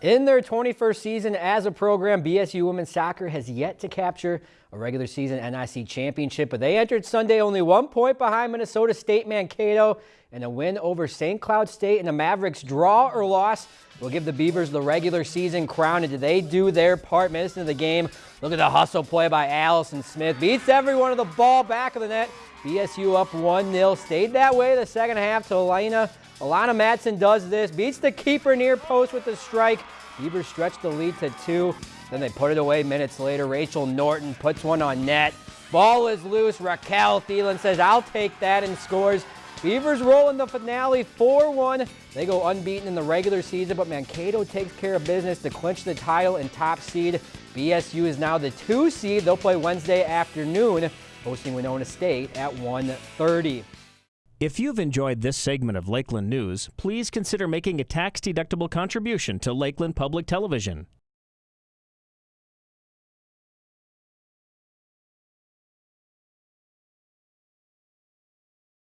In their 21st season as a program, BSU women's soccer has yet to capture a regular season NIC championship, but they entered Sunday only one point behind Minnesota State Mankato, and a win over St. Cloud State and the Mavericks draw or loss will give the Beavers the regular season crown. And did they do their part? Minutes into the game, look at the hustle play by Allison Smith. Beats everyone of the ball back of the net. BSU up 1-0. Stayed that way the second half to Elena Alana Matson does this, beats the keeper near post with the strike. Beavers stretch the lead to two. Then they put it away minutes later. Rachel Norton puts one on net. Ball is loose. Raquel Thielen says, I'll take that and scores. Beavers roll in the finale 4-1. They go unbeaten in the regular season, but Mankato takes care of business to clinch the title and top seed. BSU is now the two seed. They'll play Wednesday afternoon, hosting Winona State at 1.30. If you've enjoyed this segment of Lakeland News, please consider making a tax-deductible contribution to Lakeland Public Television.